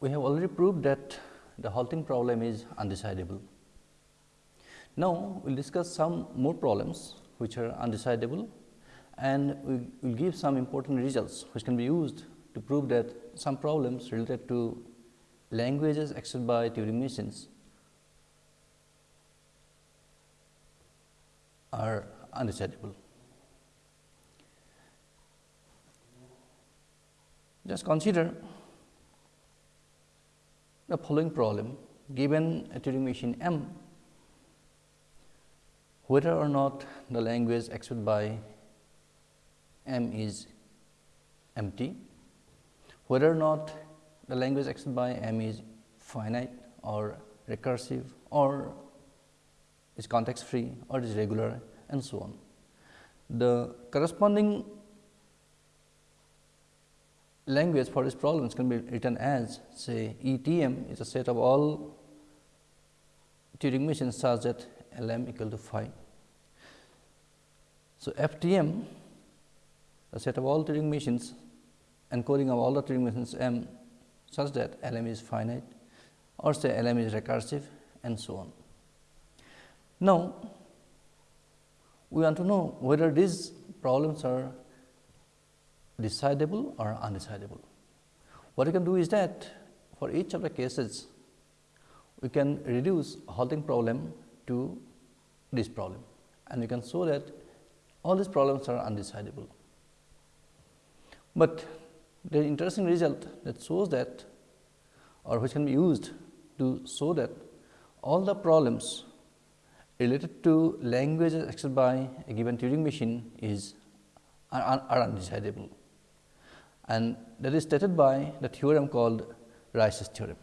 we have already proved that the halting problem is undecidable. Now, we will discuss some more problems which are undecidable and we will give some important results which can be used to prove that some problems related to languages accepted by Turing machines are undecidable. Just consider the following problem given a Turing machine M, whether or not the language accepted by M is empty, whether or not the language accepted by M is finite or recursive or is context free or is regular and so on. The corresponding language for these problems can be written as say ETM is a set of all Turing machines such that L m equal to phi. So, FTM a set of all Turing machines encoding of all the Turing machines m such that L m is finite or say L m is recursive and so on. Now, we want to know whether these problems are decidable or undecidable. What we can do is that for each of the cases, we can reduce halting problem to this problem and we can show that all these problems are undecidable. But the interesting result that shows that or which can be used to show that all the problems related to languages accepted by a given Turing machine is are, are undecidable and that is stated by the theorem called Rice's theorem.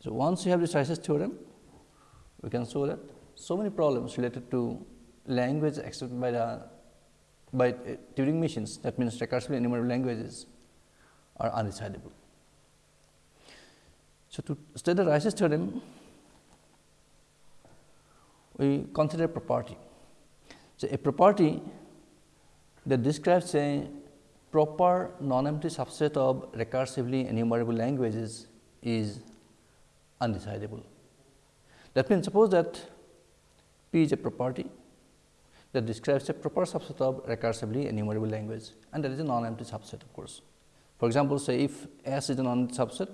So, once you have this Rice's theorem, we can show that so many problems related to language accepted by the by uh, Turing machines that means recursively enumerable languages are undecidable. So, to state the Rice's theorem, we consider a property. So, a property that describes a proper non-empty subset of recursively enumerable languages is undecidable. That means, suppose that P is a property that describes a proper subset of recursively enumerable language and that is a non-empty subset of course. For example, say if S is a non-empty subset,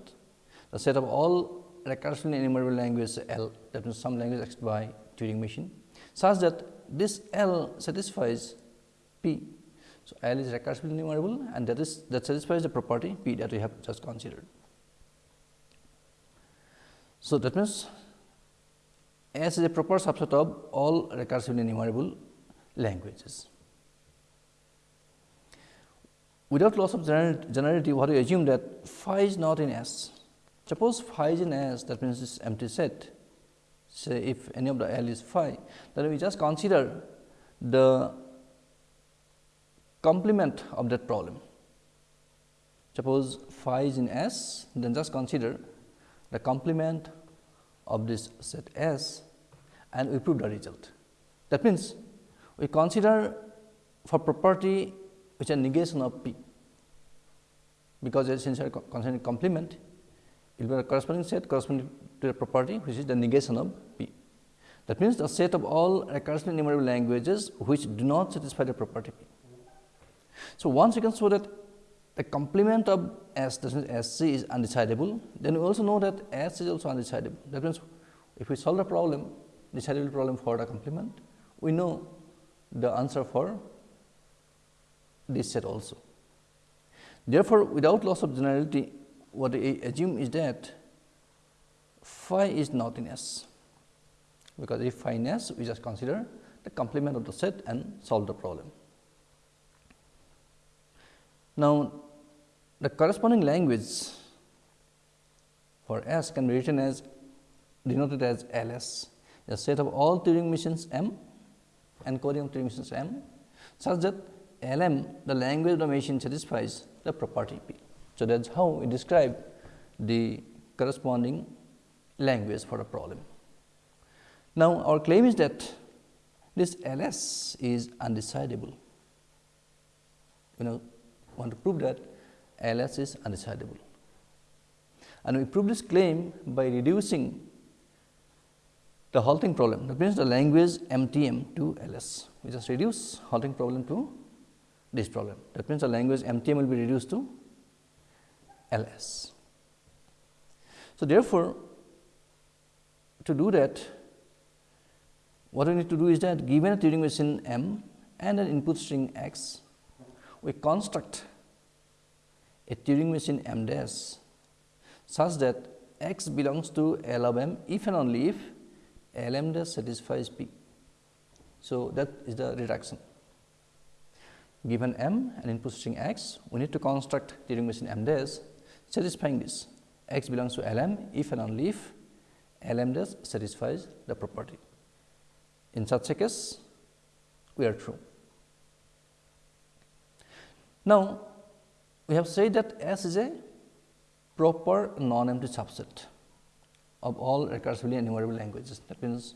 the set of all recursively enumerable languages L that means some language accepted by Turing machine such that this L satisfies P so, L is recursively enumerable and that is that satisfies the property P that we have just considered. So, that means S is a proper subset of all recursively enumerable languages. Without loss of generality, what we assume that phi is not in S. Suppose phi is in S, that means this empty set. Say if any of the L is phi, then we just consider the complement of that problem. Suppose phi is in S, then just consider the complement of this set S and we prove the result. That means, we consider for property which is negation of P, because since we are considering complement, it will be a corresponding set corresponding to the property which is the negation of P. That means, the set of all recursively enumerable languages which do not satisfy the property P. So, once you can show that the complement of S S c is undecidable, then we also know that S is also undecidable. That means, if we solve the problem decidable problem for the complement, we know the answer for this set also. Therefore, without loss of generality, what we assume is that phi is not in S, because if phi in S, we just consider the complement of the set and solve the problem. Now, the corresponding language for S can be written as denoted as L s, a set of all Turing machines M encoding of Turing machines M such that L m the language of the machine satisfies the property P. So, that is how we describe the corresponding language for a problem. Now, our claim is that this L s is undecidable. You know want to prove that L s is undecidable. and we prove this claim by reducing the halting problem that means the language MTM to LS. We just reduce halting problem to this problem that means the language MTM will be reduced to LS. So, therefore, to do that what we need to do is that given a Turing machine M and an input string x, we construct a Turing machine M dash such that x belongs to L of M if and only if L m dash satisfies P. So, that is the reduction. Given M and input string x, we need to construct Turing machine M dash satisfying this x belongs to L m if and only if L m dash satisfies the property. In such a case, we are true. Now, we have said that S is a proper non-empty subset of all recursively enumerable languages. That means,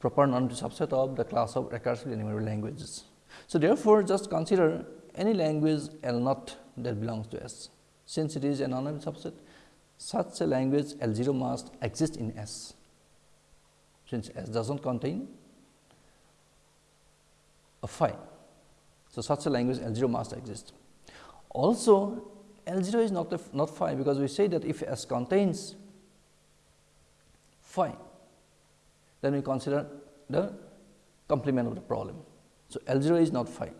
proper non-empty subset of the class of recursively enumerable languages. So, therefore, just consider any language L naught that belongs to S. Since it is a non-empty subset, such a language L 0 must exist in S since S does not contain a phi. So, such a language L 0 must exist. Also L 0 is not, a, not phi because we say that if S contains phi, then we consider the complement of the problem. So, L 0 is not phi.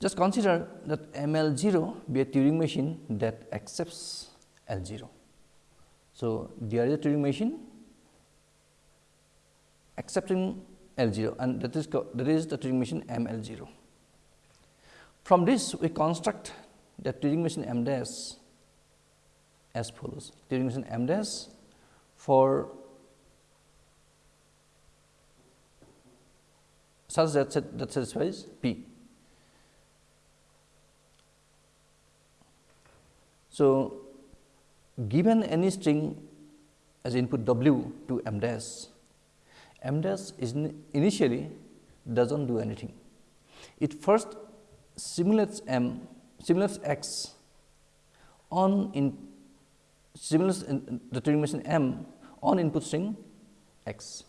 Just consider that M L 0 be a Turing machine that accepts L 0. So, there is a Turing machine accepting L 0 and that is that is the Turing machine M L 0. From this we construct the Turing machine M dash as follows Turing machine M dash for such that that satisfies P. So, given any string as input w to m dash, m dash is initially does not do anything. It first simulates m simulates x on in simulates in the Turing machine m on input string x.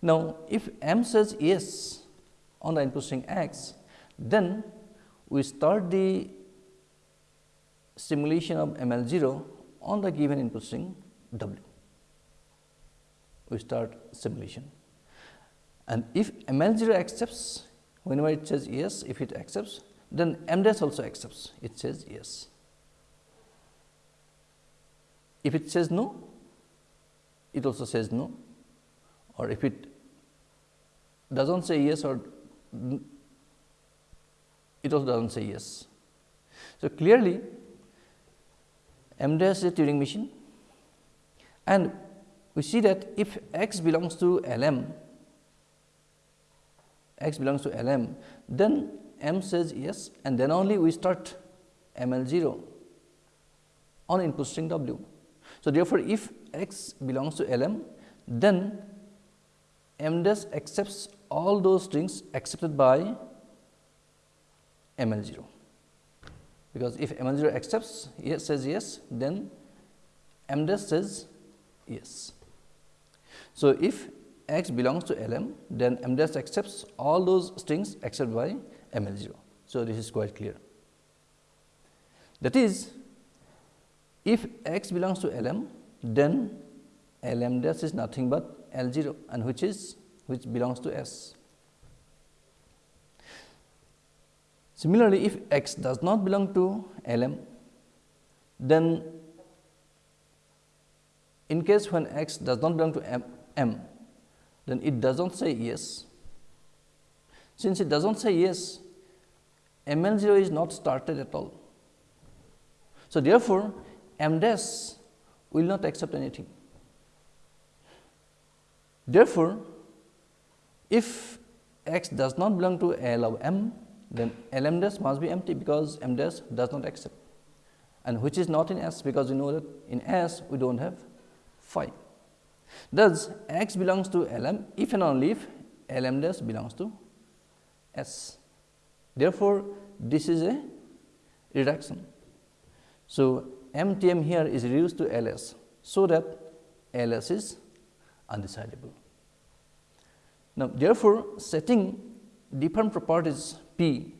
Now, if m says yes on the input string x, then we start the simulation of ML 0 on the given input string W. We start simulation and if ML 0 accepts whenever it says yes, if it accepts then M dash also accepts it says yes. If it says no, it also says no or if it does not say yes or it also does not say yes. So, clearly M dash is a Turing machine and we see that if x belongs to L m, x belongs to L m, then m says yes and then only we start M L 0 on input string w. So, therefore, if x belongs to L m, then m dash accepts all those strings accepted by M L 0 because if M 0 accepts yes says yes then M dash says yes. So, if x belongs to L m then M dash accepts all those strings except by M L 0. So, this is quite clear. That is if x belongs to L m then L m dash is nothing but L 0 and which is which belongs to S. Similarly, if x does not belong to L m, then in case when x does not belong to m, m, then it does not say yes. Since it does not say yes, m l 0 is not started at all. So, therefore, m dash will not accept anything. Therefore, if x does not belong to L of m, then L m dash must be empty because m dash does not accept and which is not in S because we know that in S we do not have phi. Thus, x belongs to L m if and only if L m dash belongs to S. Therefore, this is a reduction. So, MTM here is reduced to LS, so that LS is undecidable. Now, therefore, setting different properties P,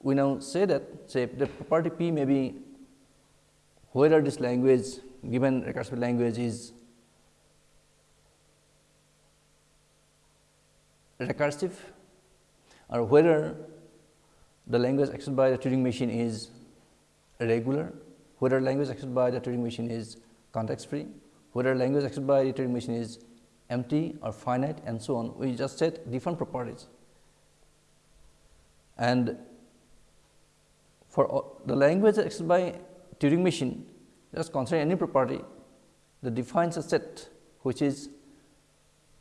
we now say that say the property P may be whether this language given recursive language is recursive or whether the language accessed by the Turing machine is regular, whether language accessed by the Turing machine is context free, whether language accessed by the Turing machine is empty or finite and so on. We just set different properties. And for the language accessed by Turing machine, just consider any property that defines a set which is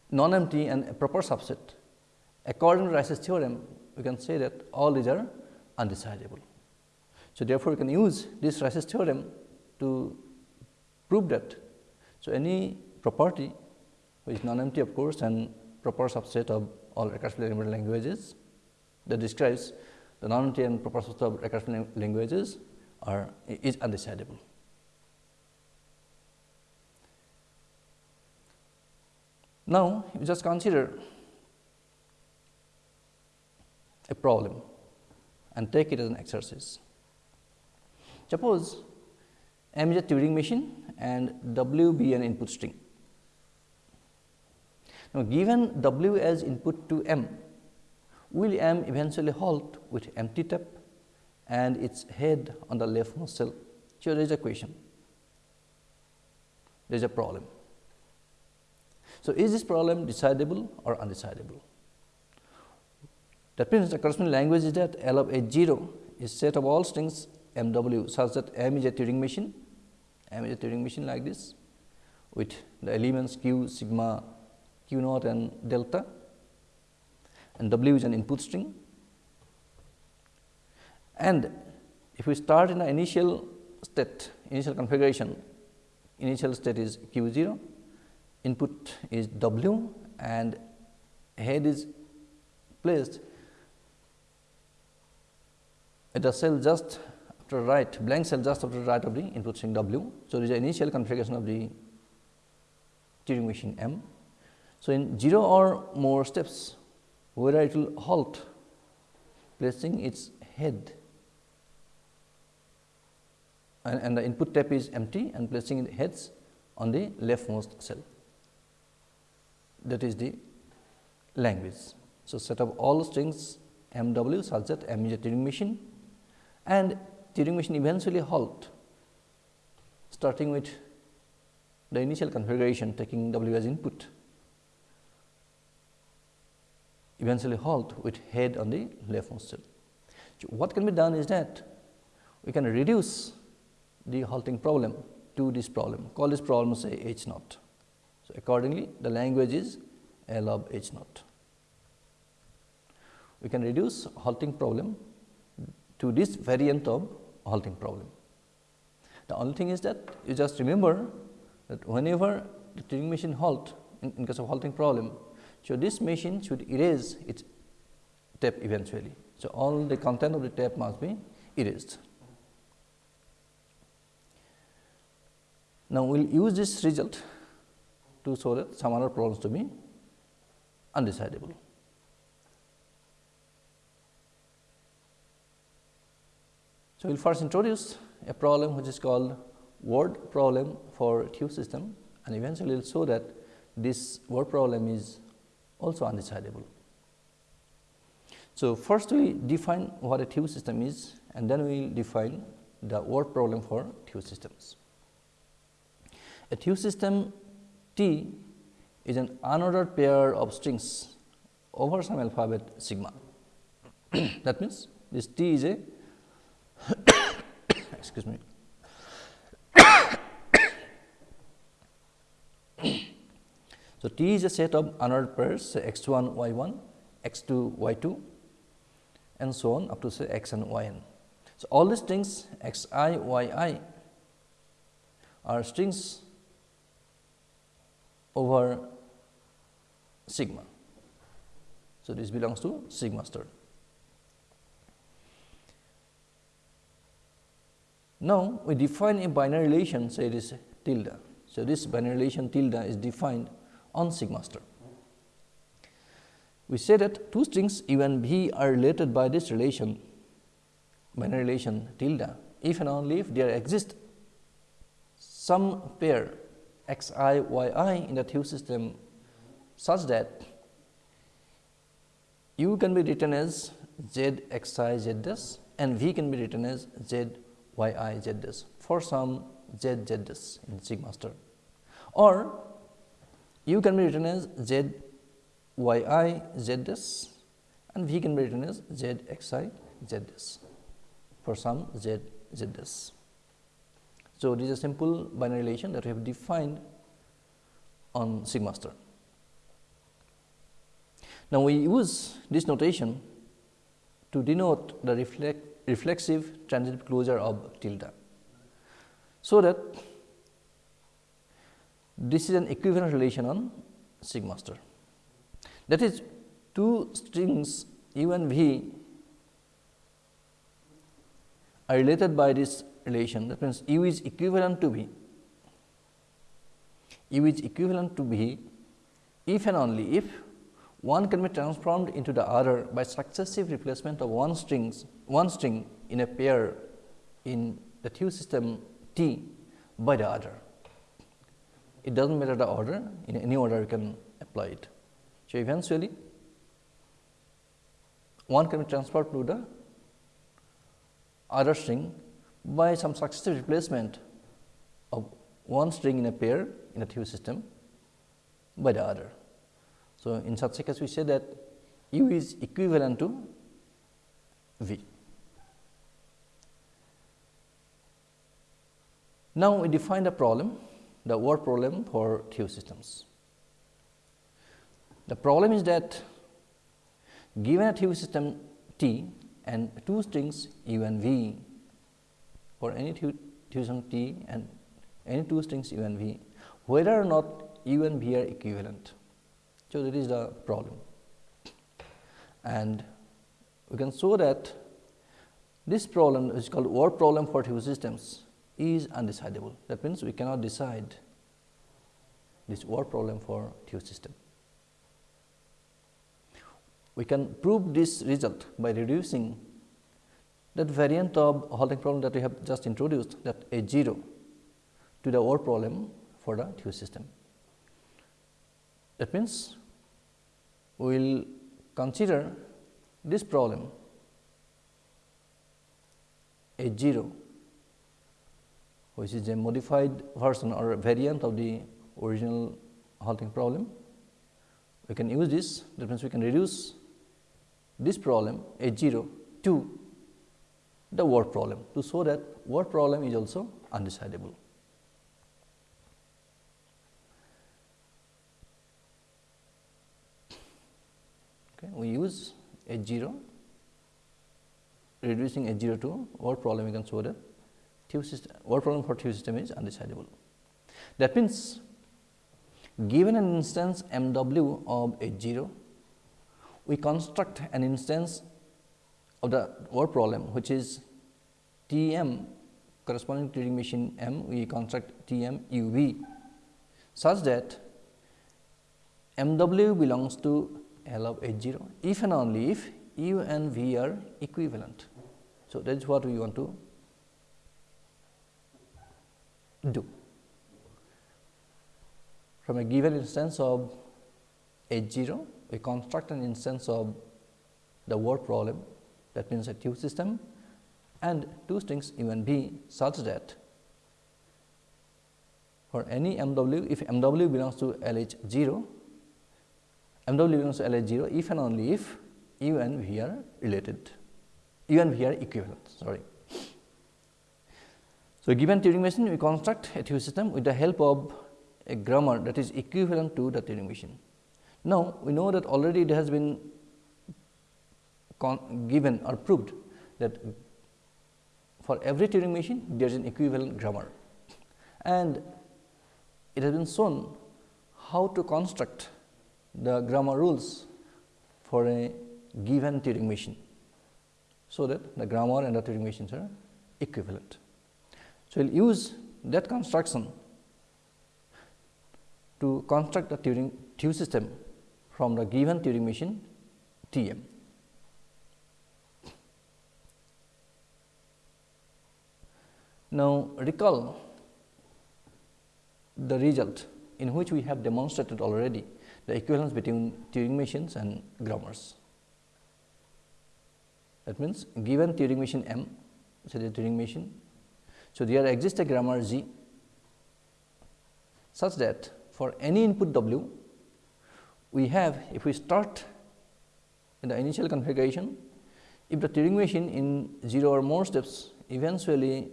non-empty and a proper subset. According to Rice's theorem, we can say that all these are undecidable. So, therefore, we can use this Rice's theorem to prove that. So, any property which is non-empty of course, and proper subset of all recursively enumerable languages that describes the non-empty and proper subset of recursive languages are is undecidable. Now, you just consider a problem and take it as an exercise. Suppose M is a Turing machine and W be an input string. Now, given W as input to M, will M eventually halt with empty tap and its head on the leftmost cell? Here there is a question, there is a problem. So, is this problem decidable or undecidable? That means the corresponding language is that L of H 0 is set of all strings M W such that M is a Turing machine, M is a Turing machine like this with the elements q, sigma, q naught and delta and W is an input string. And if we start in the initial state, initial configuration, initial state is q 0, input is W and head is placed at the cell just after right blank cell just after right of the input string W. So, there is the initial configuration of the Turing machine M. So, in 0 or more steps whether it will halt placing its head and, and the input tap is empty and placing the heads on the leftmost cell that is the language. So, set up all strings M W such that M is a Turing machine and Turing machine eventually halt starting with the initial configuration taking W as input eventually halt with head on the leftmost cell. So, what can be done is that we can reduce the halting problem to this problem call this problem say H naught. So, accordingly the language is L of H naught. We can reduce halting problem to this variant of halting problem. The only thing is that you just remember that whenever the Turing machine halt in, in case of halting problem, so this machine should erase its tape eventually. So, all the content of the tape must be erased. Now, we will use this result to that some other problems to be undecidable. So, we will first introduce a problem which is called word problem for Thue system and eventually we will show that this word problem is also undecidable. So, first we define what a Thue system is and then we will define the word problem for Thue systems. A Thue system T is an unordered pair of strings over some alphabet sigma. that means, this T is a excuse me. so, T is a set of unordered pairs say x 1 y 1, x 2 y 2 and so on up to say x and y n. So, all these strings x i y i are strings over sigma. So, this belongs to sigma star. Now, we define a binary relation say it is tilde. So, this binary relation tilde is defined on sigma star. We say that two strings u and v are related by this relation binary relation tilde if and only if there exists some pair x i y i in the Thue system such that u can be written as z x i z dash and v can be written as z y i z dash for some z z in sigma star or u can be written as z y i z dash and v can be written as z x i z dash for some z z. So, this is a simple binary relation that we have defined on sigma star. Now, we use this notation to denote the reflect, reflexive transitive closure of tilde. So, that this is an equivalent relation on sigma star. That is two strings u and v are related by this relation that means u is equivalent to v. u is equivalent to v if and only if one can be transformed into the other by successive replacement of one strings one string in a pair in the Thue system T by the other. It does not matter the order in any order you can apply it. So, eventually one can be transferred to the other string by some successive replacement of one string in a pair in a Thue system by the other. So, in such a case we say that u is equivalent to v. Now, we define the problem the word problem for Thue systems. The problem is that given a Thue system T and two strings u and v for any Thue system T and any two strings u and v, whether or not u and v are equivalent. So, that is the problem and we can show that this problem is called word problem for Thue systems is undecidable. That means, we cannot decide this word problem for Thue system. We can prove this result by reducing that variant of halting problem that we have just introduced that a 0 to the word problem for the Thue system. That means, we will consider this problem a 0 which is a modified version or variant of the original halting problem. We can use this that means, we can reduce this problem a 0 to the word problem to show that word problem is also undecidable. Okay, we use H 0 reducing H 0 to word problem show that Thue system word problem for Thue system is undecidable. That means, given an instance m w of H 0 we construct an instance of the word problem which is T m corresponding to Turing machine m we construct T m u v such that m w belongs to L of H 0 if and only if u and v are equivalent. So, that is what we want to do. From a given instance of H 0, we construct an instance of the word problem that means a Thue system and two strings u and v such that for any m w if m w belongs to L h 0 m w belongs to L h 0 if and only if u and v are related u and v are equivalent sorry. So, given Turing machine we construct a Thue system with the help of a grammar that is equivalent to the Turing machine. Now, we know that already it has been given or proved that for every Turing machine there is an equivalent grammar and it has been shown how to construct the grammar rules for a given Turing machine. So, that the grammar and the Turing machines are equivalent. So, we will use that construction to construct a Turing Thue system from the given Turing machine T m. Now, recall the result in which we have demonstrated already the equivalence between Turing machines and grammars. That means, given Turing machine M, so the Turing machine. So, there exists a grammar G such that for any input W, we have if we start in the initial configuration, if the Turing machine in 0 or more steps eventually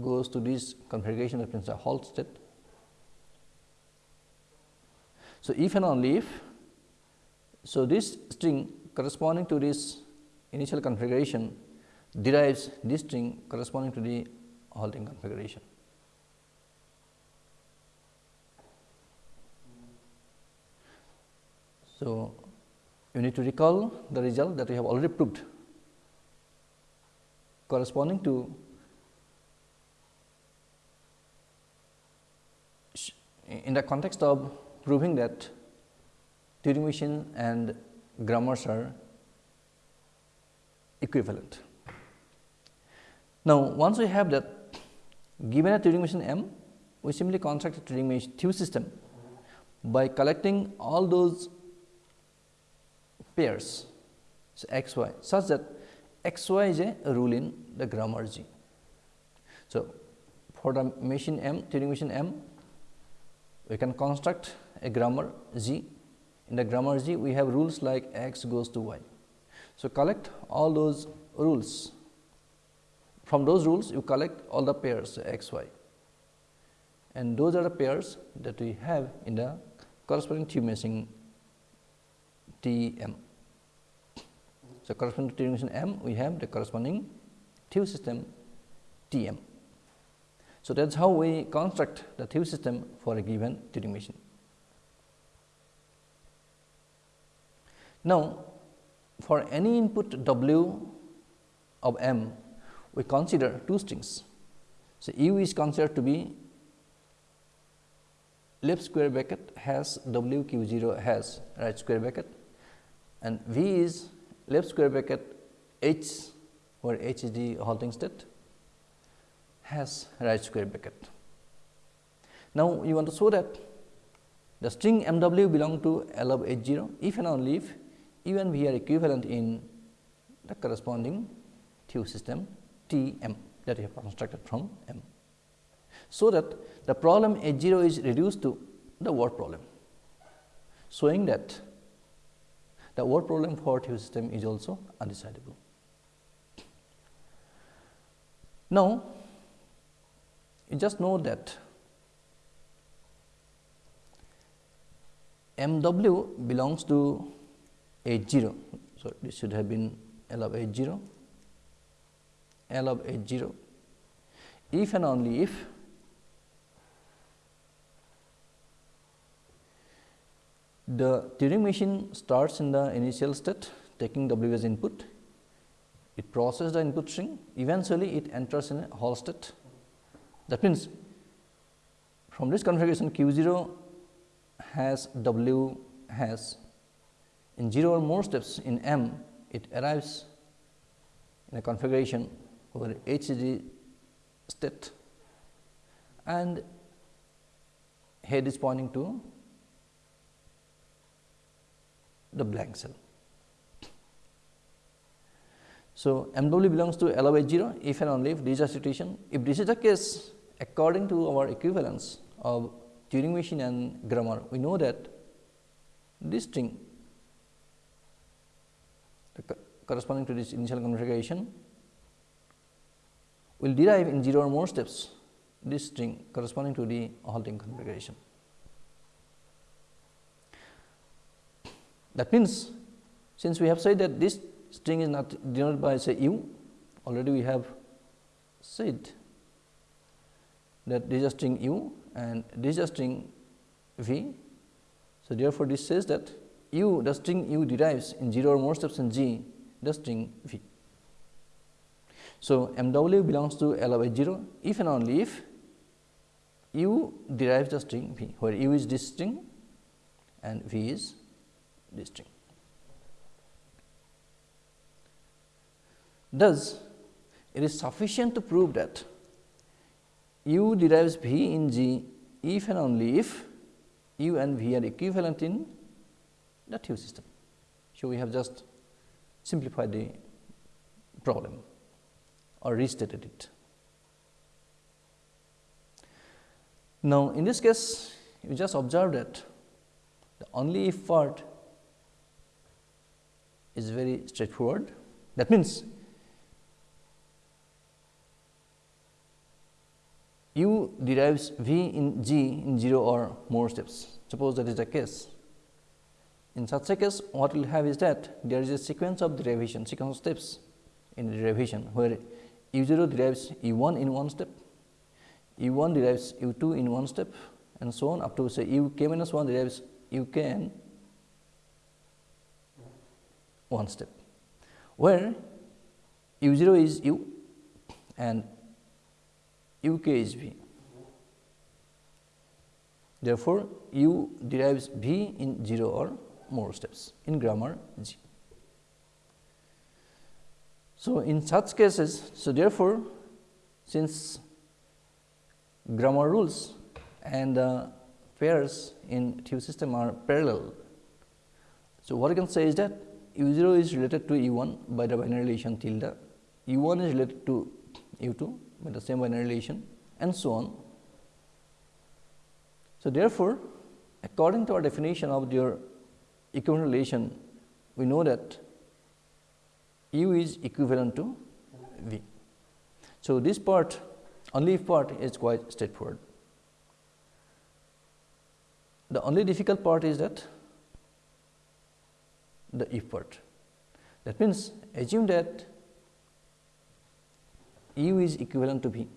goes to this configuration that means a halt state. So, if and only if, so this string corresponding to this initial configuration derives this string corresponding to the halting configuration. So, you need to recall the result that we have already proved corresponding to in the context of proving that Turing machine and grammars are equivalent. Now, once we have that given a Turing machine M, we simply construct a Turing machine Thue system by collecting all those pairs so x y such that x y is a rule in the grammar G. So, for the machine M Turing machine M we can construct a grammar G. In the grammar G, we have rules like x goes to y. So, collect all those rules. From those rules, you collect all the pairs x, y and those are the pairs that we have in the corresponding Thue machine T m. So, corresponding to Turing machine M, we have the corresponding Thue system T m. So, that is how we construct the Thue system for a given Turing machine. Now, for any input w of m, we consider two strings. So, u is considered to be left square bracket has w q 0 has right square bracket and v is left square bracket h where h is the halting state has right square bracket. Now, you want to show that the string m w belong to L of h 0 if and only if u we are equivalent in the corresponding Thue system T m that we have constructed from m. So, that the problem h 0 is reduced to the word problem, showing that the word problem for Thue system is also undecidable. Now, you just know that m w belongs to H 0. So, this should have been L of H 0, L of H 0 if and only if the Turing machine starts in the initial state taking W as input, it processes the input string, eventually it enters in a halt state. That means, from this configuration q 0 has w has in 0 or more steps in m it arrives in a configuration where h state and head is pointing to the blank cell. So, M w belongs to L of H 0 if and only if this is a situation. If this is the case according to our equivalence of Turing machine and grammar, we know that this string corresponding to this initial configuration will derive in 0 or more steps this string corresponding to the halting configuration. That means, since we have said that this string is not denoted by say u already we have said that this is a string u and this is a string v. So, therefore, this says that u the string u derives in 0 or more steps in g the string v. So, m w belongs to L by 0 if and only if u derives the string v, where u is this string and v is this string. Thus, it is sufficient to prove that u derives v in G if and only if u and v are equivalent in Thue system. So, we have just simplified the problem or restated it. Now, in this case you just observe that the only if part is very straightforward. That means, u derives v in g in 0 or more steps. Suppose that is the case. In such a case, what we will have is that there is a sequence of derivation, sequence of steps in derivation, where u 0 derives u 1 in one step, u 1 derives u 2 in one step and so on up to say u k minus 1 derives u k in one step, where u 0 is u and u k is v. Therefore, u derives v in 0 or more steps in grammar G. So, in such cases, so therefore, since grammar rules and uh, pairs in Thue system are parallel. So, what I can say is that u 0 is related to u 1 by the binary relation tilde, u 1 is related to u 2 by the same binary relation and so on. So, therefore, according to our definition of your equivalent relation, we know that u is equivalent to v. So, this part only part is quite straightforward. The only difficult part is that the if part. That means, assume that u is equivalent to v.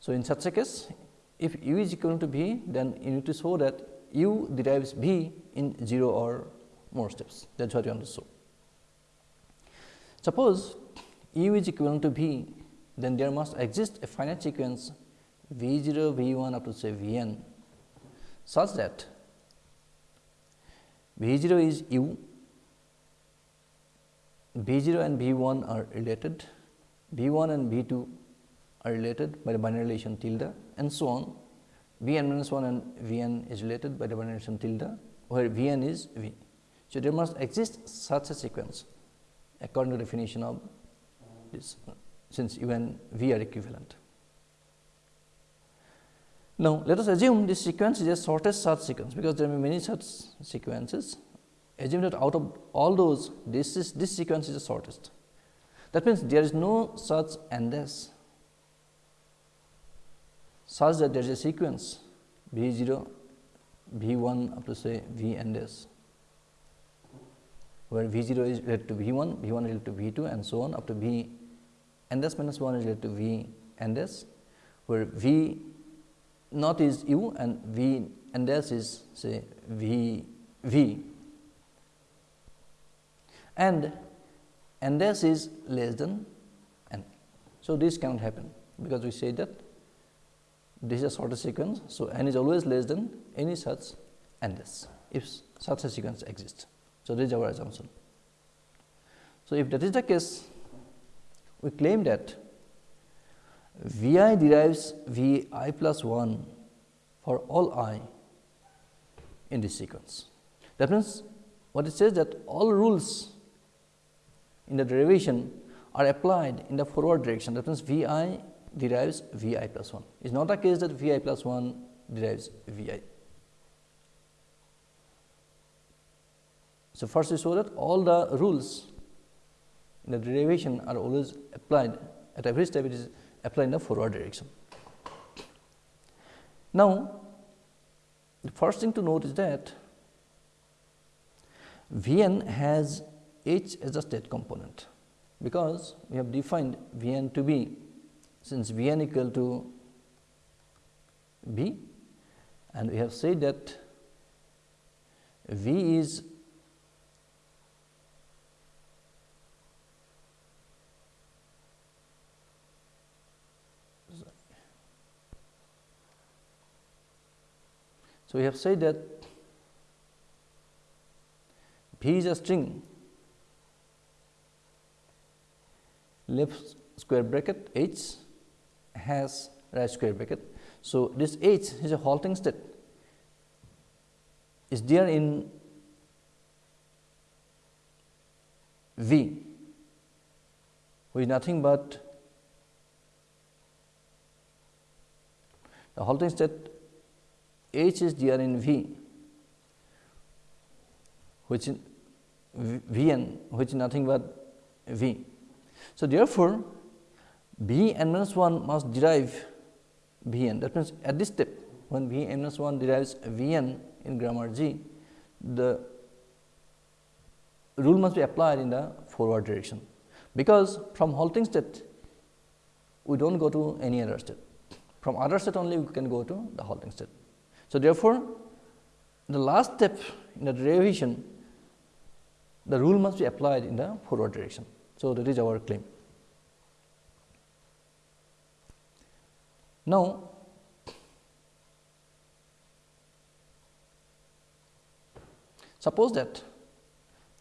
So, in such a case, if u is equal to v, then you need to show that u derives v in 0 or more steps. That is what you want to show. Suppose u is equivalent to v, then there must exist a finite sequence v 0, v 1 up to say v n such that v 0 is u, v 0 and v 1 are related, v 1 and v 2 are related by the binary relation tilde and so on. v n minus 1 and v n is related by the binary relation tilde, where v n is v. So, there must exist such a sequence according to the definition of this since u and v are equivalent. Now, let us assume this sequence is a shortest such sequence, because there may be many such sequences. Assume that out of all those, this is this sequence is the shortest. That means, there is no such this such that there is a sequence v 0, v 1 up to say v and s, where v 0 is related to v 1, v 1 related to v 2 and so on up to v and s minus 1 is related to v and s, where v naught is u and v and s is say v v and and s is less than n. So, this cannot happen because we say that this is a shorter sequence. So, n is always less than any such and s if such a sequence exists. So, this is our assumption. So, if that is the case we claim that V i derives V i plus 1 for all i in this sequence. That means, what it says that all rules in the derivation are applied in the forward direction. That means, V i derives V i plus 1. It is not the case that V i plus 1 derives V i. So, first we saw that all the rules in the derivation are always applied at every step it is applied in the forward direction. Now, the first thing to note is that V n has h as a state component, because we have defined V n to be since V n equal to B and we have said that V is So, we have said that V is a string left square bracket H has right square bracket. So, this H is a halting state is there in V which is nothing but the halting state H is there in V which in V n which is nothing but V. So, therefore, V n minus 1 must derive V n that means, at this step when V n minus 1 derives V n in grammar G, the rule must be applied in the forward direction, because from halting state we do not go to any other state, from other state only we can go to the halting state. So, therefore, the last step in the derivation the rule must be applied in the forward direction. So, that is our claim. Now, suppose that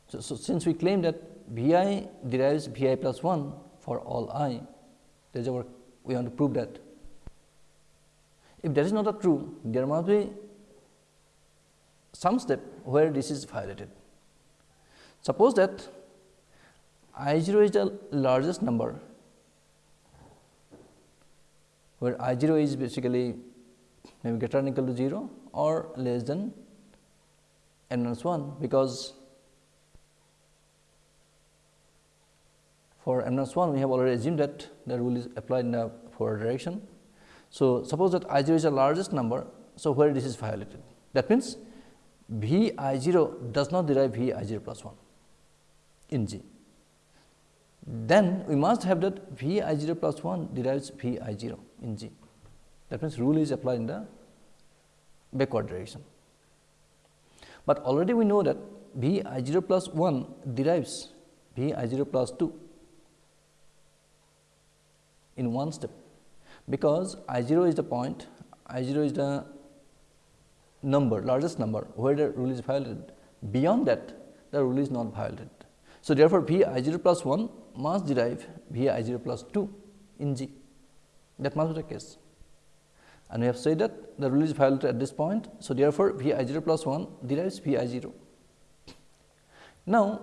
so, so, since we claim that V i derives V i plus 1 for all i that is our we want to prove that. If that is not true there must be some step where this is violated. Suppose that I 0 is the largest number where I 0 is basically maybe greater than equal to 0 or less than n minus 1 because for n minus 1 we have already assumed that the rule is applied in the forward direction. So, suppose that I 0 is the largest number. So, where this is violated that means V I 0 does not derive V I 0 plus 1 in G. Then we must have that V I 0 plus 1 derives V I 0 in G. That means, rule is applied in the backward direction. But already we know that V I 0 plus 1 derives V I 0 plus 2 in one step, because I 0 is the point, I 0 is the number largest number where the rule is violated. Beyond that the rule is not violated. So, therefore, V i 0 plus 1 must derive V i 0 plus 2 in G that must be the case and we have said that the rule is violated at this point. So, therefore, V i 0 plus 1 derives V i 0. Now,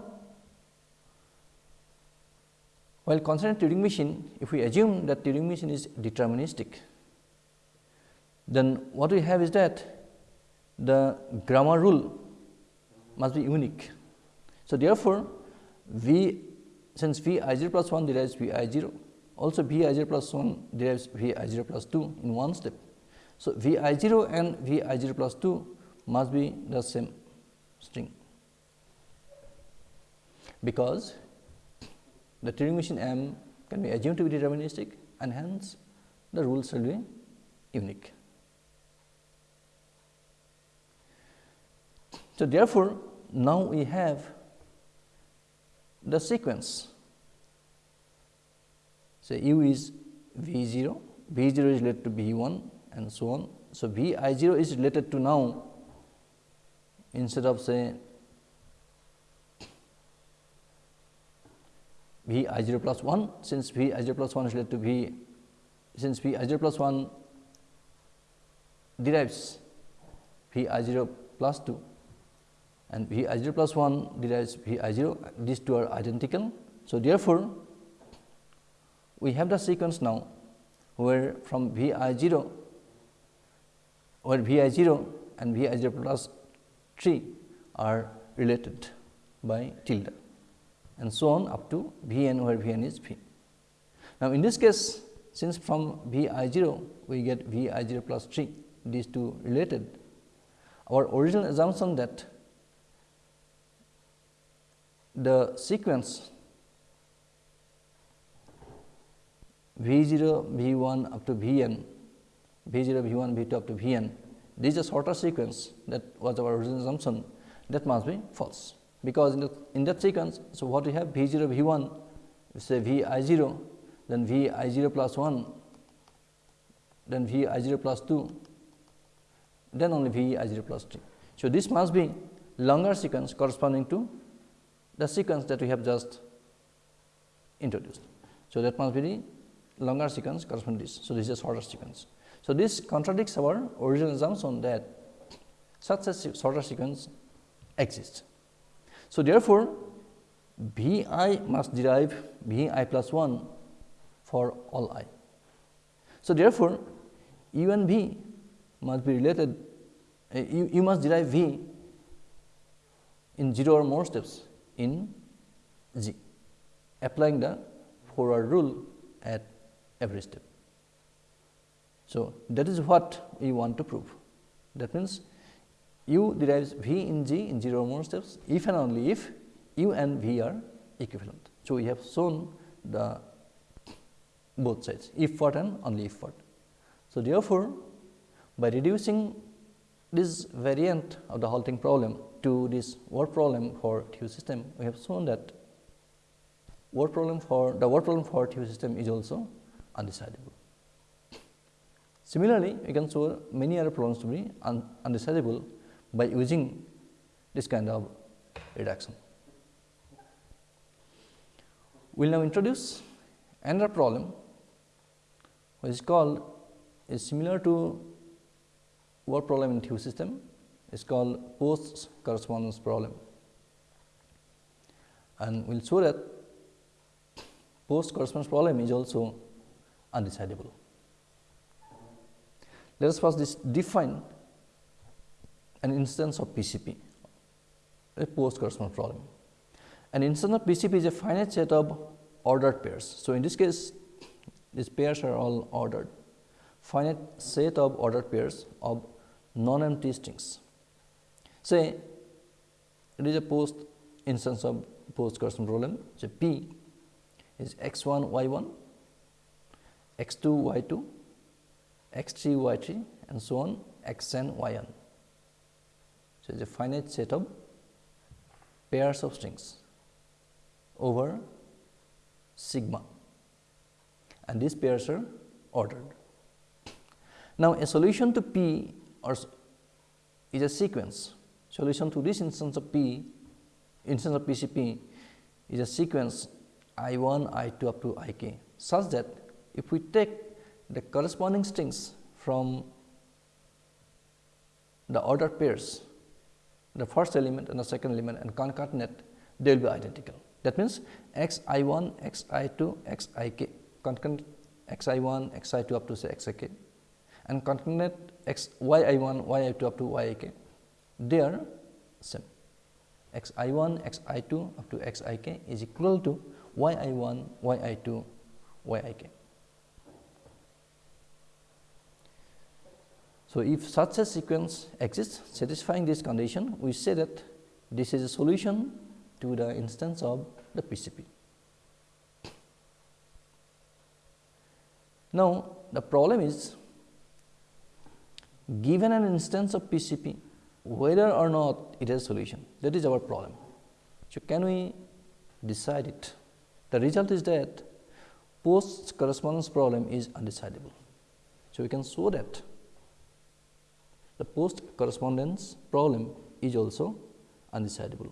while considering Turing machine, if we assume that Turing machine is deterministic, then what we have is that the grammar rule must be unique. So, therefore, V since V i 0 plus 1 derives V i 0, also V i 0 plus 1 derives V i 0 plus 2 in one step. So, V i 0 and V i 0 plus 2 must be the same string, because the Turing machine M can be assumed to be deterministic and hence the rules will be unique. So, therefore, now we have the sequence say u is V 0, V 0 is related to V 1 and so on. So, V i 0 is related to now instead of say V i 0 plus 1 since V i 0 plus 1 is related to V since V i 0 plus 1 derives V i 0 plus 2 and V i 0 plus 1 derives V i 0 these two are identical. So, therefore, we have the sequence now where from V i 0 where V i 0 and V i 0 plus 3 are related by tilde and so on up to V n where V n is V. Now, in this case since from V i 0 we get V i 0 plus 3 these two related our original assumption that the sequence V 0, V 1 up to V n, V 0, V 1, V 2 up to V n, this is a shorter sequence that was our original assumption that must be false, because in, the, in that sequence. So, what we have V 0, V 1, we say V i 0, then V i 0 plus 1, then V i 0 plus 2, then only V i 0 3. So, this must be longer sequence corresponding to the sequence that we have just introduced. So, that must be the longer sequence corresponding to this. So, this is a shorter sequence. So, this contradicts our original assumption that such a shorter sequence exists. So, therefore, V i must derive V i plus 1 for all i. So, therefore, u and v must be related uh, you, you must derive v in 0 or more steps in g applying the forward rule at every step. So, that is what we want to prove that means u derives v in g in 0 or more steps if and only if u and v are equivalent. So, we have shown the both sides if what and only if what. So, therefore, by reducing this variant of the halting problem to this word problem for Thue system, we have shown that word problem for the word problem for Thue system is also undecidable. Similarly, we can show many other problems to be un undecidable by using this kind of reduction. We will now introduce another problem which is called is similar to word problem in Thue system is called post correspondence problem and we will show that post correspondence problem is also undecidable. Let us first define an instance of PCP, a post correspondence problem. An instance of PCP is a finite set of ordered pairs. So, in this case these pairs are all ordered, finite set of ordered pairs of non-empty strings. Say it is a post instance of post correspondence problem. So, P is x 1 y 1, x 2 y 2, x 3 y 3 and so on x n y n. So, it is a finite set of pairs of strings over sigma and these pairs are ordered. Now, a solution to P or is a sequence solution to this instance of P instance of PCP is a sequence I 1 I 2 up to I k such that if we take the corresponding strings from the ordered pairs the first element and the second element and concatenate they will be identical. That means, x i 1 x i 2 x i k concatenate x i 1 x i 2 up to say x i k and concatenate x y i 1 y i 2 up to y i k they are same x i 1 x i 2 up to x i k is equal to y i 1 y i 2 y i k. So, if such a sequence exists satisfying this condition, we say that this is a solution to the instance of the PCP. Now, the problem is given an instance of PCP whether or not it has solution that is our problem. So, can we decide it? The result is that post correspondence problem is undecidable. So, we can show that the post correspondence problem is also undecidable.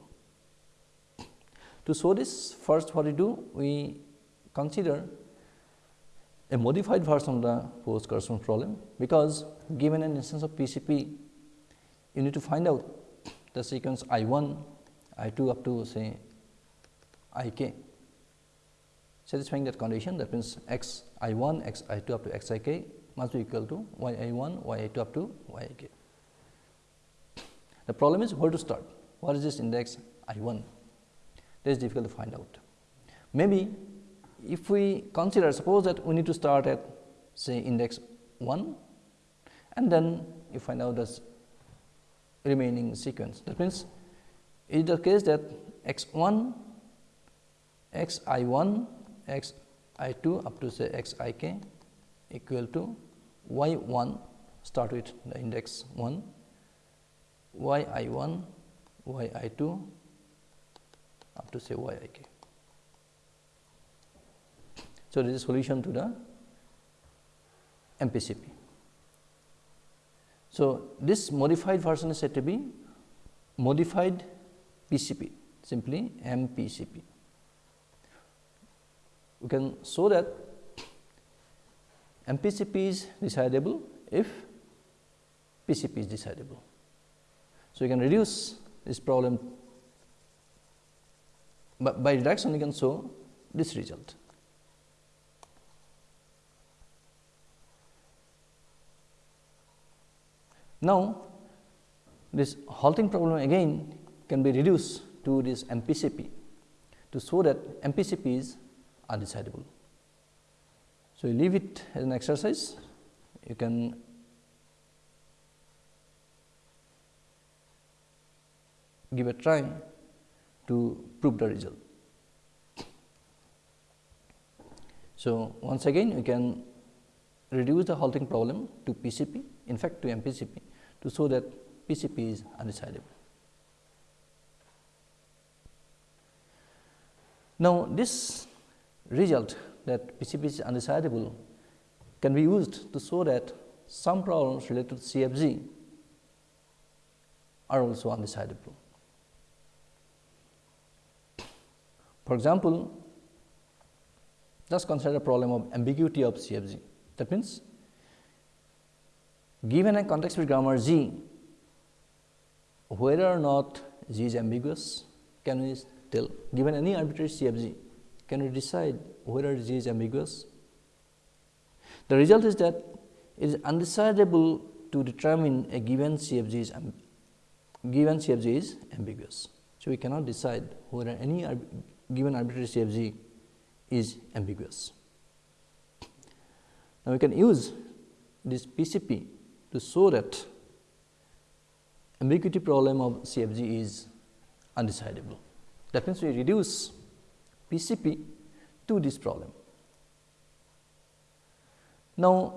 To show this first what we do we consider a modified version of the post correspondence problem because given an instance of PCP you need to find out the sequence I 1 I 2 up to say I k satisfying that condition that means x I 1 x I 2 up to x i k must be equal to y i 1 y i 2 up to y i k. The problem is where to start what is this index I 1 that is difficult to find out. Maybe if we consider suppose that we need to start at say index 1 and then you find out this remaining sequence. That means, is the case that x 1, x i 1, x i 2 up to say x i k equal to y 1 start with the index 1, y i 1, y i 2 up to say y i k. So, this is solution to the MPCP. So, this modified version is said to be modified PCP simply MPCP. We can show that MPCP is decidable if PCP is decidable. So, you can reduce this problem but by reduction you can show this result. Now, this halting problem again can be reduced to this MPCP to show that MPCPs are decidable. So, you leave it as an exercise, you can give a try to prove the result. So, once again you can reduce the halting problem to PCP in fact to MPCP to show that PCP is undecidable. Now, this result that PCP is undecidable can be used to show that some problems related to CFG are also undecidable. For example, just consider a problem of ambiguity of CFG. That means, given a context free grammar G, whether or not G is ambiguous, can we tell? Given any arbitrary CFG, can we decide whether G is ambiguous? The result is that it is undecidable to determine a given CFG is given CFG is ambiguous. So, we cannot decide whether any given arbitrary CFG is ambiguous. Now, we can use this PCP to show that ambiguity problem of CFG is undecidable. That means, we reduce PCP to this problem. Now,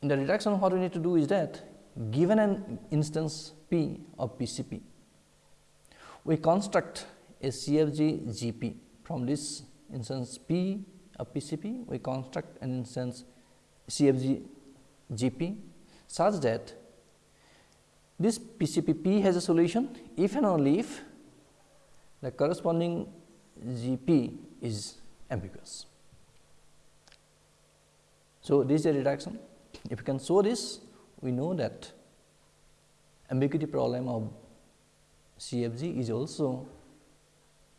in the reduction what we need to do is that given an instance P of PCP, we construct a CFG GP from this instance P of PCP, we construct an instance CFG GP such that this PCP P has a solution if and only if the corresponding GP is ambiguous. So, this is a reduction. If you can show this, we know that ambiguity problem of CFG is also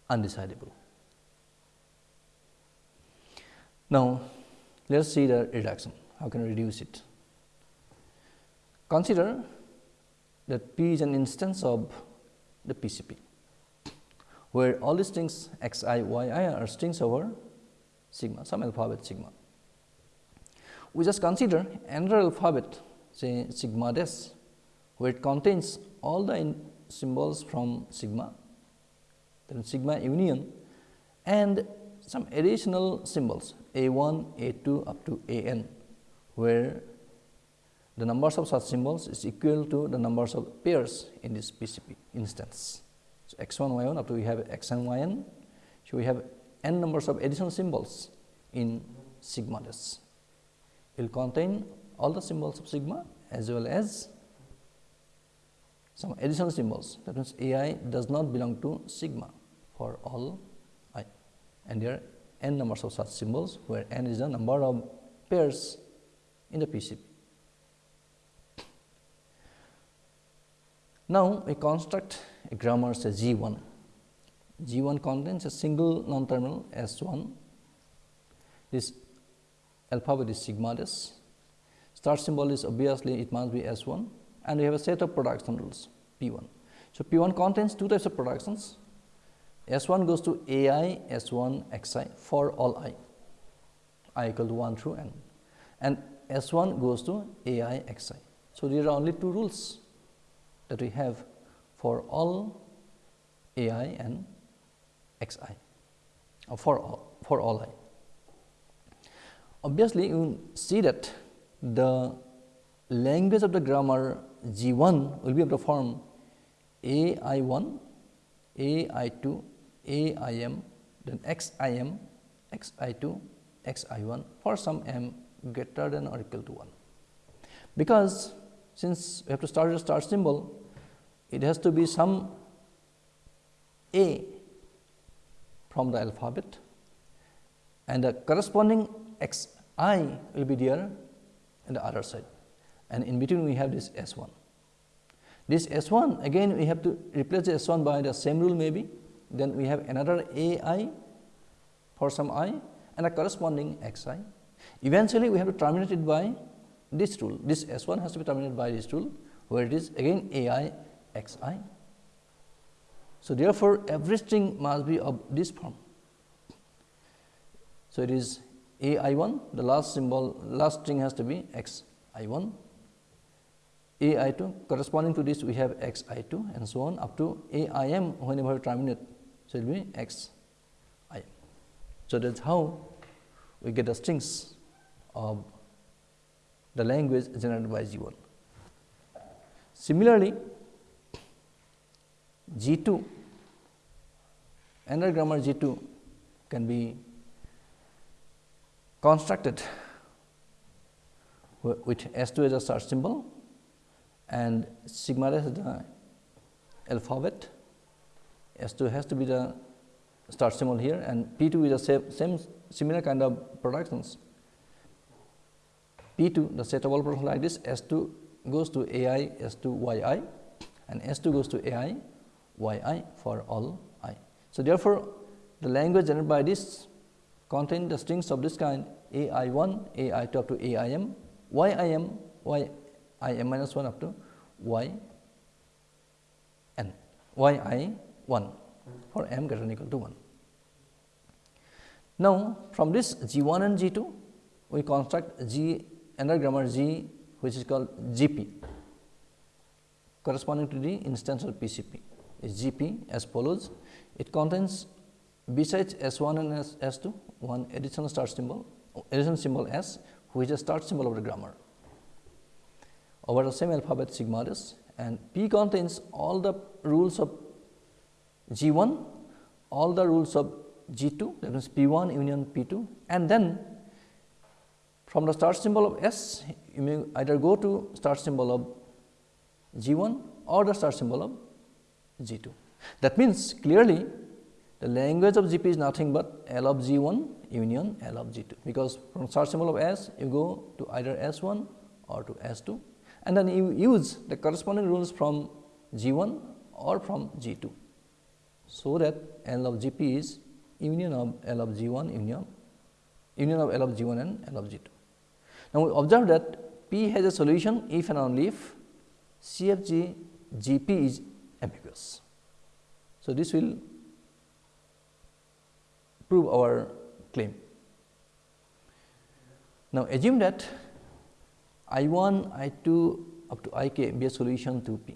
undecidable. Now, let us see the reduction. How can we reduce it? Consider that P is an instance of the PCP, where all the strings x i, y i are strings over sigma, some alphabet sigma. We just consider another alphabet say sigma dash where it contains all the symbols from sigma, then sigma union and some additional symbols a 1, a 2 up to a n, where the numbers of such symbols is equal to the numbers of pairs in this PCP instance. So, x 1 y 1 up to we have x n y n. So, we have n numbers of additional symbols in sigma dash. It will contain all the symbols of sigma as well as some additional symbols that means a i does not belong to sigma for all i and there are n numbers of such symbols where n is the number of pairs in the PCP. Now, we construct a grammar say G 1. G 1 contains a single non terminal S 1. This alphabet is sigma dash. Start symbol is obviously it must be S 1 and we have a set of production rules P 1. So, P 1 contains two types of productions S1 goes to AI S1 Xi for all i, i equal to 1 through n and S1 goes to AI Xi. So, these are only two rules that we have for all AI and Xi or for all for all i. Obviously, you see that the language of the grammar G1 will be of the form AI1, AI2, AIM, then X I M X I two XI1 for some m greater than or equal to 1. Because since we have to start with a star symbol, it has to be some A from the alphabet and the corresponding X i will be there on the other side and in between we have this S 1. This S 1 again we have to replace the S 1 by the same rule maybe then we have another A i for some i and a corresponding x i. Eventually, we have to terminate it by this rule, this S 1 has to be terminated by this rule, where it is again A i x i. So, therefore, every string must be of this form. So, it is A i 1, the last symbol, last string has to be x i 1 a i 2 corresponding to this we have x i 2 and so on up to a i m whenever terminate. So, it will be x i. So, that is how we get the strings of the language generated by G 1. Similarly, G 2 another grammar G 2 can be constructed with S 2 as a search symbol and sigma is the alphabet, S 2 has to be the start symbol here and P 2 is the same, same similar kind of productions. P 2 the set of all productions like this S 2 goes to AI S2 Y i and S 2 goes to AI YI for all i. So, therefore, the language generated by this contain the strings of this kind A i 1, A i 2 up to A i m, Y i m, Y i m minus 1 up to y n y i 1 for m greater than equal to 1. Now, from this g 1 and g 2 we construct g another grammar g which is called g p corresponding to the instance of PCP is g p as follows. It contains besides S 1 and S, S 2 one additional start symbol additional symbol S which is start symbol of the grammar over the same alphabet sigma and P contains all the rules of G 1, all the rules of G 2 that means P 1 union P 2 and then from the start symbol of S you may either go to start symbol of G 1 or the start symbol of G 2. That means, clearly the language of G P is nothing but L of G 1 union L of G 2, because from start symbol of S you go to either S 1 or to S 2 and then you use the corresponding rules from G 1 or from G 2. So, that L of G p is union of L of G 1 union union of L of G 1 and L of G 2. Now, we observe that P has a solution if and only if CFG G p is ambiguous. So, this will prove our claim. Now, assume that I 1, I 2 up to i k be a solution to P.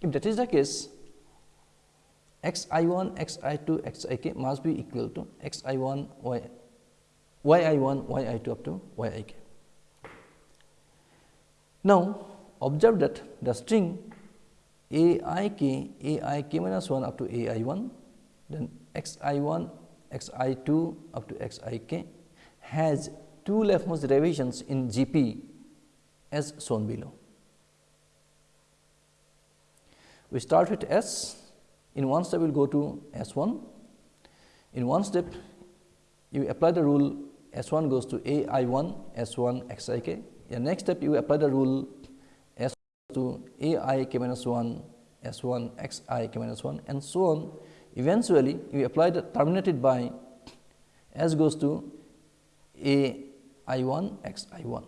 If that is the case, x i 1, x i 2, x i k must be equal to x i 1, y, y i 1, y i 2 up to y i k. Now, observe that the string a i k, a i k minus 1 up to a i 1, then x i 1, x i 2 up to x i k has two leftmost derivations in G p as shown below. We start with S, in one step we will go to S 1. In one step you apply the rule S 1 goes to A i 1 S 1 x i k. In next step you apply the rule S1 to A i k minus 1 S 1 x i k minus 1 and so on. Eventually, you apply the terminated by S goes to A i 1 x i 1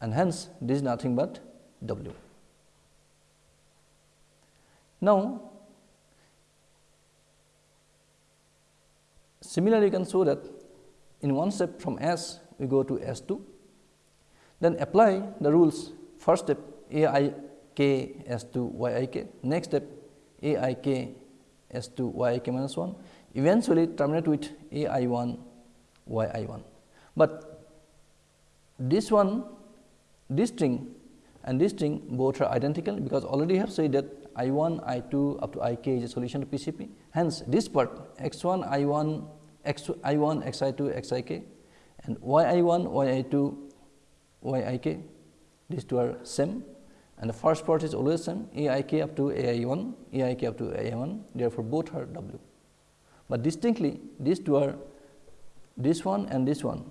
and hence this is nothing but W. Now, similarly you can show that in one step from S we go to S 2, then apply the rules. First step A i k S 2 y i k, next step A i k S 2 y i k minus 1, eventually terminate with A i 1 y i 1. But this one this string and this string both are identical because already have said that I 1 I 2 up to I k is a solution to PCP. Hence, this part x 1 I 1 x I 1 x I 2 x I k and y i 1, y i 2, y i k these two are same and the first part is always same a i k up to a i 1, a i k up to a i 1 therefore, both are w. But distinctly these two are this one and this one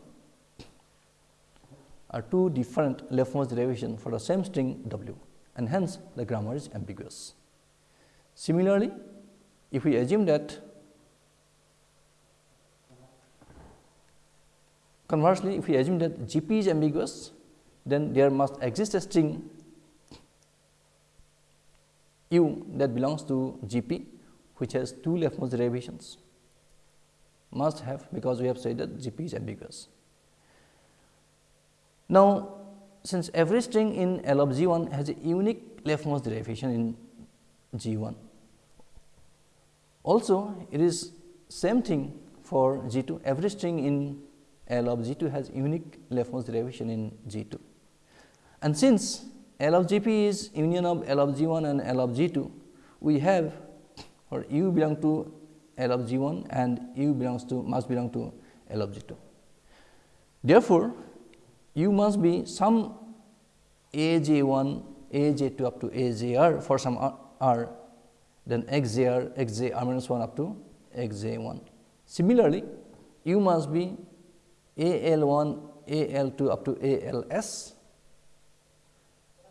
are two different leftmost derivation for the same string w and hence the grammar is ambiguous. Similarly, if we assume that conversely if we assume that G p is ambiguous then there must exist a string u that belongs to G p which has two leftmost derivations must have because we have said that G p is ambiguous. Now, since every string in L of G 1 has a unique leftmost derivation in G 1, also it is same thing for G 2 every string in L of G 2 has unique leftmost derivation in G 2. And since L of G p is union of L of G 1 and L of G 2, we have or u belong to L of G 1 and u belongs to must belong to L of G 2. Therefore, u must be some a j 1 a j 2 up to a j r. For some r then x j r x j r minus 1 up to x j 1. Similarly, u must be a l 1 a l 2 up to a l s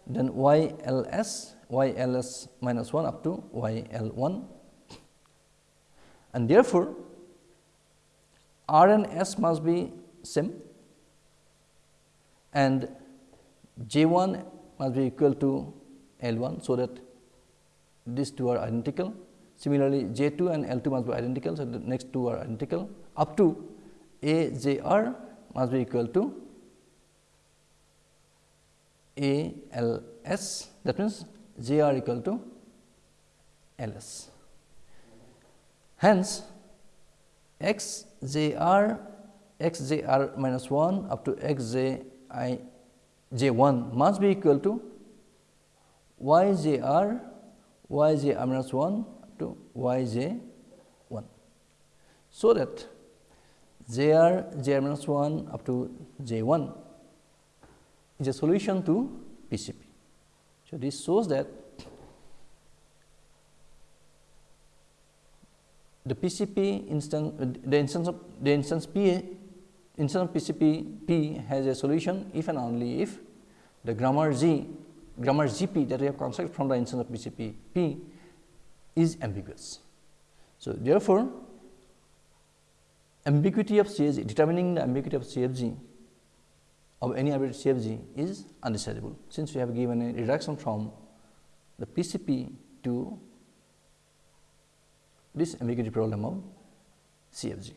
then y l s y l s minus 1 up to y l 1 and therefore, R and S must be same and J 1 must be equal to L 1. So, that these two are identical. Similarly, J 2 and L 2 must be identical. So, the next two are identical up to A J R must be equal to A L S that means J R equal to L S. Hence, x j r x j r minus 1 up to x j i j 1 must be equal to y j r y j r minus 1 to y j 1. So, that j r j r minus 1 up to j 1 is a solution to PCP. So, this shows that the PCP instance uh, the instance of the instance P instance of PCP P has a solution if and only if the grammar G grammar GP that we have constructed from the instance of PCP P is ambiguous. So, therefore, ambiguity of CFG determining the ambiguity of CFG of any arbitrary CFG is undecidable since we have given a reduction from the PCP to this ambiguity problem of CFG.